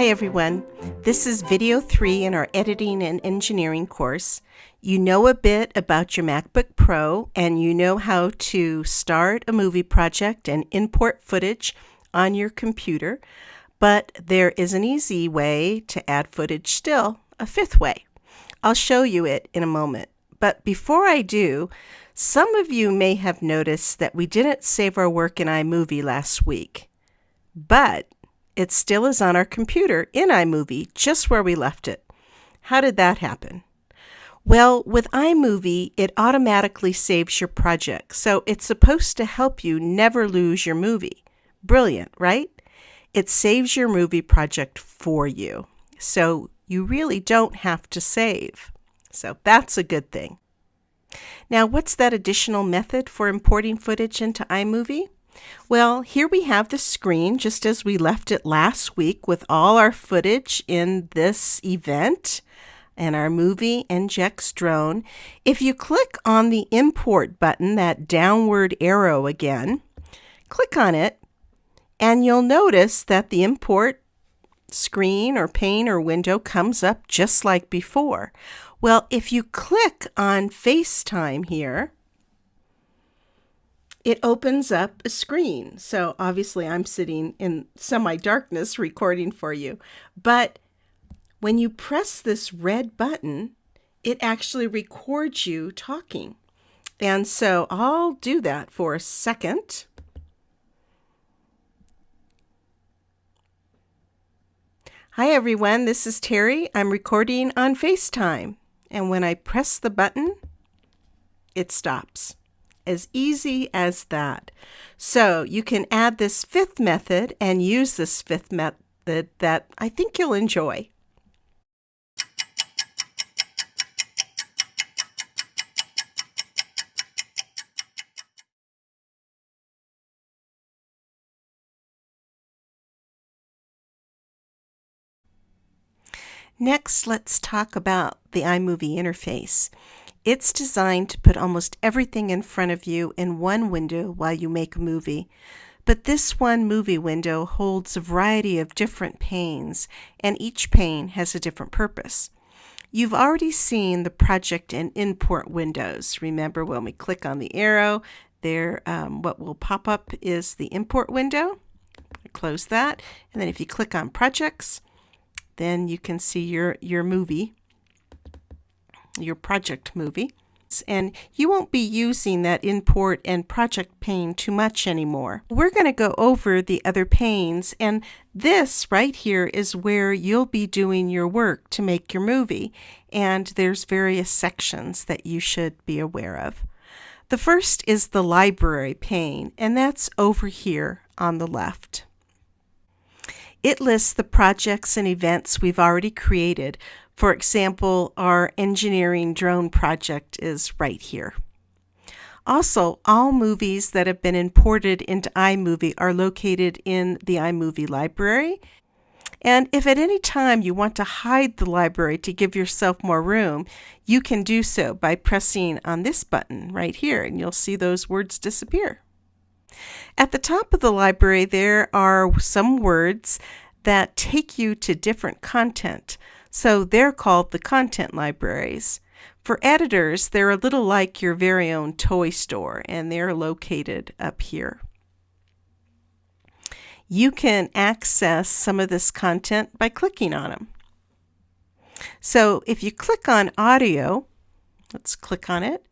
Hi everyone, this is video 3 in our editing and engineering course. You know a bit about your MacBook Pro and you know how to start a movie project and import footage on your computer, but there is an easy way to add footage still, a fifth way. I'll show you it in a moment. But before I do, some of you may have noticed that we didn't save our work in iMovie last week. But it still is on our computer in iMovie, just where we left it. How did that happen? Well, with iMovie, it automatically saves your project, so it's supposed to help you never lose your movie. Brilliant, right? It saves your movie project for you, so you really don't have to save. So that's a good thing. Now, what's that additional method for importing footage into iMovie? Well, here we have the screen just as we left it last week with all our footage in this event and our movie NGEX drone. If you click on the import button, that downward arrow again, click on it and you'll notice that the import screen or pane or window comes up just like before. Well, if you click on FaceTime here, it opens up a screen. So obviously I'm sitting in semi-darkness recording for you. But when you press this red button, it actually records you talking. And so I'll do that for a second. Hi everyone, this is Terry. I'm recording on FaceTime. And when I press the button, it stops. As easy as that. So you can add this fifth method and use this fifth method that I think you'll enjoy. Next, let's talk about the iMovie interface. It's designed to put almost everything in front of you in one window while you make a movie. But this one movie window holds a variety of different panes, and each pane has a different purpose. You've already seen the project and import windows. Remember when we click on the arrow, there um, what will pop up is the import window. Close that, and then if you click on projects, then you can see your, your movie your project movie. And you won't be using that import and project pane too much anymore. We're going to go over the other panes and this right here is where you'll be doing your work to make your movie. And there's various sections that you should be aware of. The first is the library pane and that's over here on the left. It lists the projects and events we've already created for example, our engineering drone project is right here. Also, all movies that have been imported into iMovie are located in the iMovie library. And if at any time you want to hide the library to give yourself more room, you can do so by pressing on this button right here, and you'll see those words disappear. At the top of the library, there are some words that take you to different content. So they're called the content libraries. For editors, they're a little like your very own toy store, and they're located up here. You can access some of this content by clicking on them. So if you click on audio, let's click on it,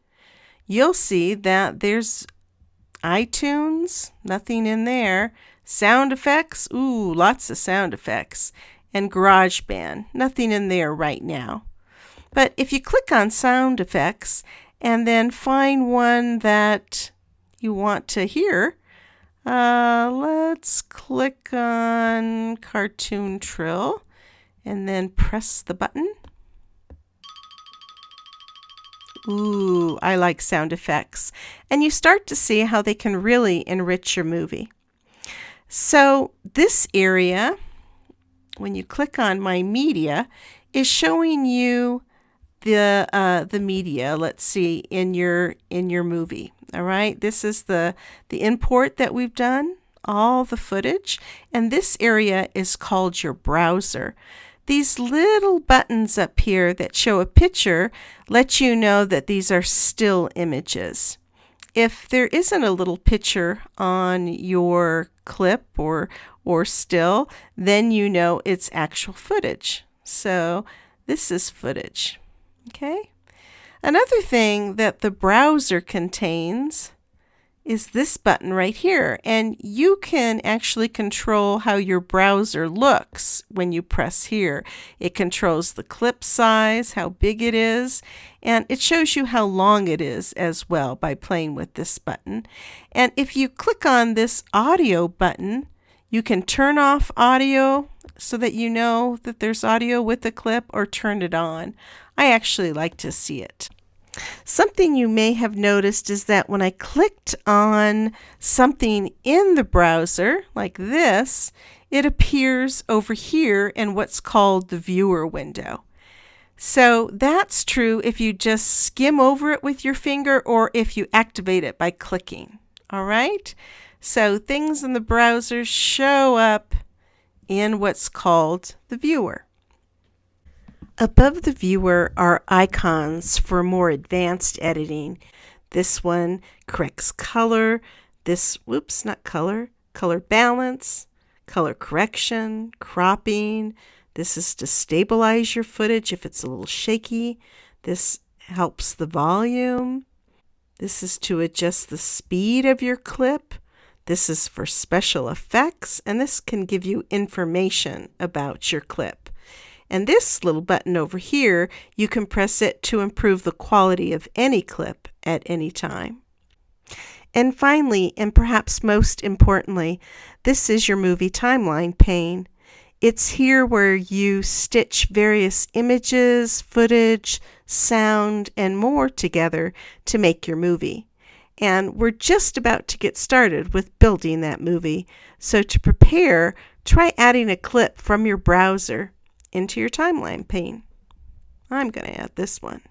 you'll see that there's iTunes, nothing in there. Sound effects, ooh, lots of sound effects and GarageBand. Nothing in there right now. But if you click on sound effects and then find one that you want to hear, uh, let's click on Cartoon Trill and then press the button. Ooh, I like sound effects. And you start to see how they can really enrich your movie. So this area when you click on my media is showing you the uh, the media let's see in your in your movie all right this is the the import that we've done all the footage, and this area is called your browser. These little buttons up here that show a picture let you know that these are still images. If there isn't a little picture on your clip or or still, then you know it's actual footage. So this is footage. Okay? Another thing that the browser contains is this button right here. And you can actually control how your browser looks when you press here. It controls the clip size, how big it is, and it shows you how long it is as well by playing with this button. And if you click on this audio button, you can turn off audio so that you know that there's audio with the clip or turn it on. I actually like to see it. Something you may have noticed is that when I clicked on something in the browser, like this, it appears over here in what's called the viewer window. So that's true if you just skim over it with your finger or if you activate it by clicking. All right? So things in the browser show up in what's called the viewer. Above the viewer are icons for more advanced editing. This one corrects color. This, whoops, not color, color balance, color correction, cropping. This is to stabilize your footage if it's a little shaky. This helps the volume. This is to adjust the speed of your clip. This is for special effects, and this can give you information about your clip. And this little button over here, you can press it to improve the quality of any clip at any time. And finally, and perhaps most importantly, this is your movie timeline pane. It's here where you stitch various images, footage, sound, and more together to make your movie. And we're just about to get started with building that movie. So to prepare, try adding a clip from your browser into your timeline pane. I'm going to add this one.